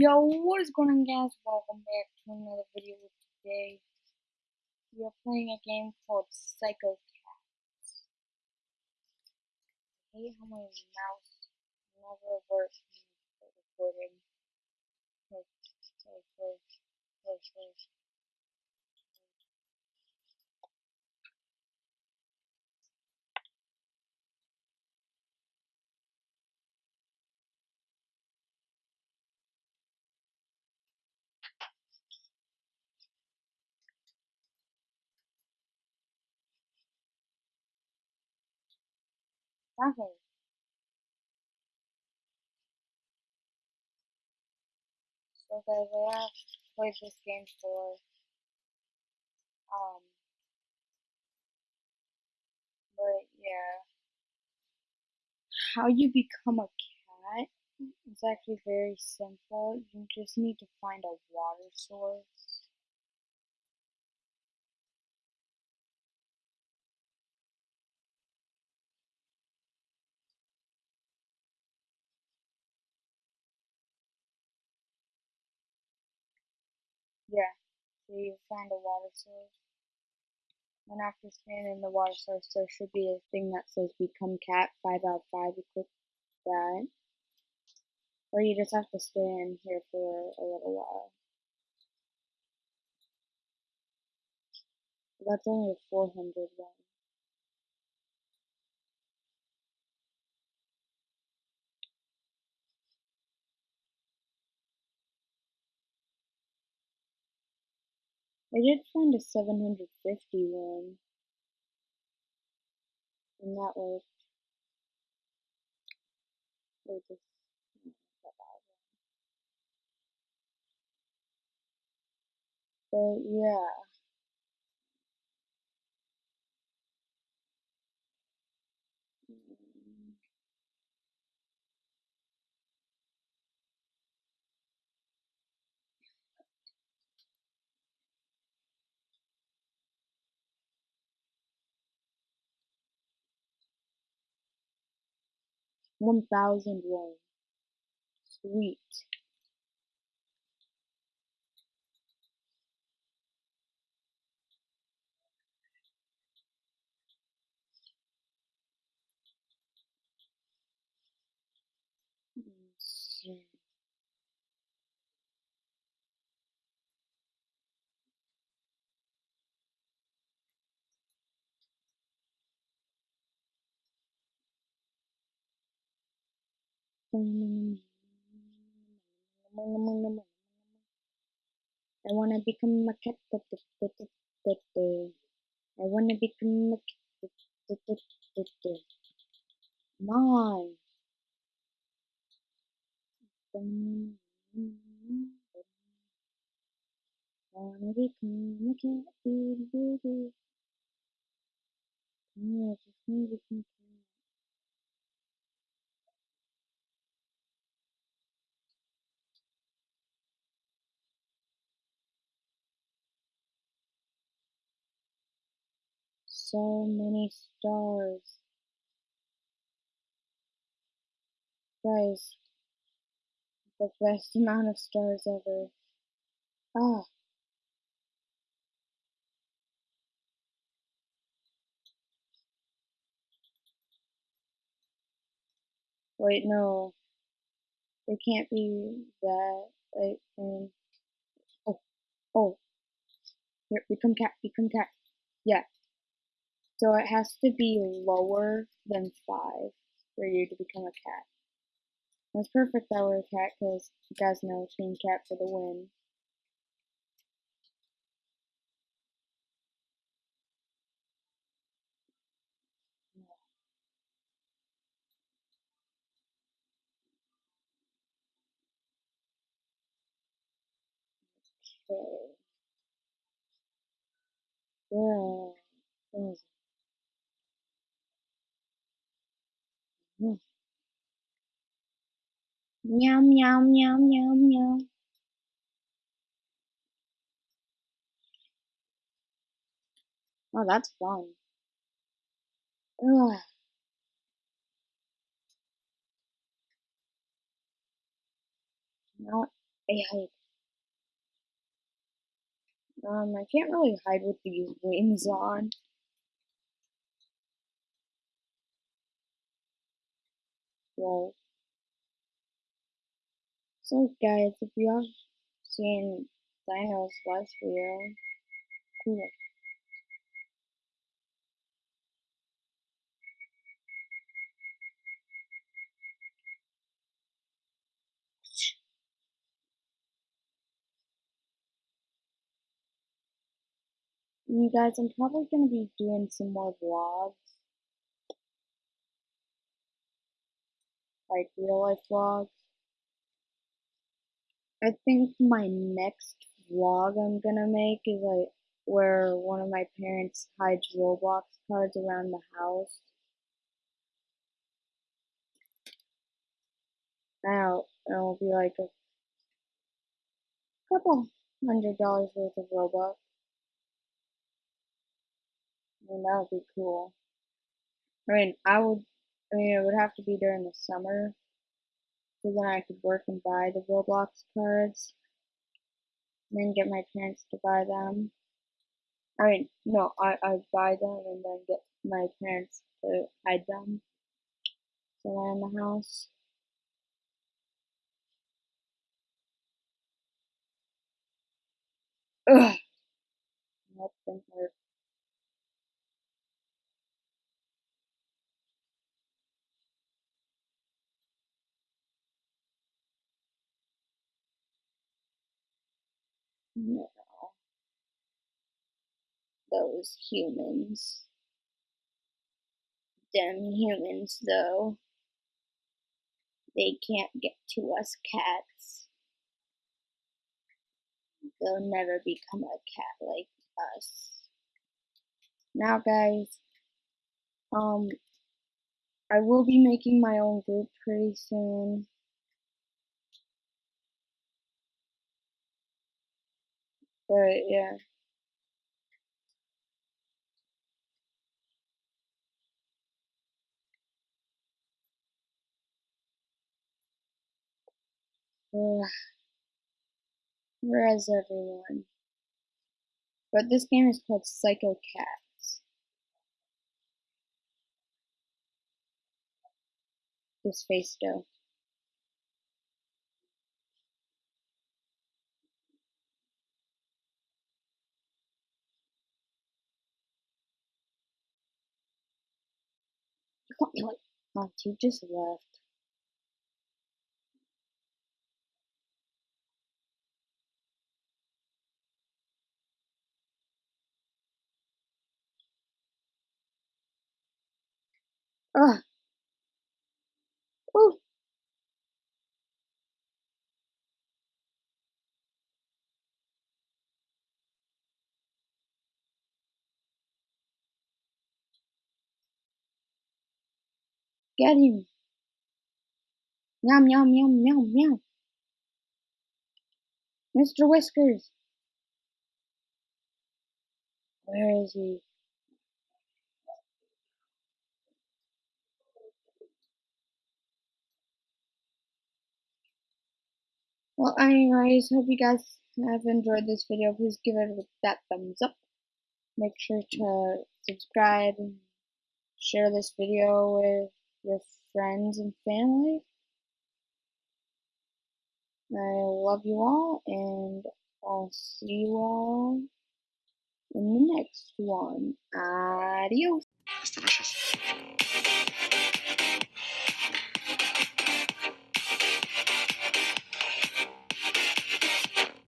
Yo, what is going on guys? Welcome back to another video today. We are playing a game called Psycho Cats. I hate how my mouse never works recording. Nothing. So guys, I have played this game for um but yeah. How you become a cat is actually very simple. You just need to find a water source. Yeah. So you find a water source. And after scanning the water source, there should be a thing that says become cat 5 out of 5. You click that. Or you just have to stay in here for a little while. That's only a 400 one. I did find a 750 one. And that worked. Or just, But yeah. One thousand one. Sweet. I wanna become a cat. I wanna become a cat. On. Wanna become a cat. Yeah, wanna become a cat. So many stars. Guys, the best amount of stars ever. Ah. Wait, no. It can't be that. Like, um, oh, oh. Here, become cat, become cat. Yeah. So it has to be lower than five for you to become a cat. It's perfect that we're a cat because you guys know Team Cat for the win. Meow meow meow meow meow. Oh, that's fun. Ugh. No, Hey, hide. Um, I can't really hide with these wings on. So guys, if you have seen Dino's last video, cool. You guys, I'm probably gonna be doing some more vlogs. Like real life vlogs. I think my next vlog I'm gonna make is like where one of my parents hides Roblox cards around the house. Now it'll be like a couple hundred dollars worth of Robux. I mean, that would be cool. I mean, I would, I mean, it would have to be during the summer, so then I could work and buy the Roblox cards, and then get my parents to buy them. I mean, no, I, I buy them and then get my parents to hide them somewhere in the house. Ugh. Nope, didn't work. No. Those humans. Them humans, though. They can't get to us cats. They'll never become a cat like us. Now, guys, um, I will be making my own group pretty soon. But yeah. Ugh. Where is everyone? But this game is called Psycho Cats. This face though. Got me you just left. Ugh. Get him. Meow, meow, meow, meow, meow. Mr. Whiskers. Where is he? Well, anyways, hope you guys have enjoyed this video. Please give it that thumbs up. Make sure to subscribe and share this video with your friends and family. I love you all, and I'll see you all in the next one. Adios.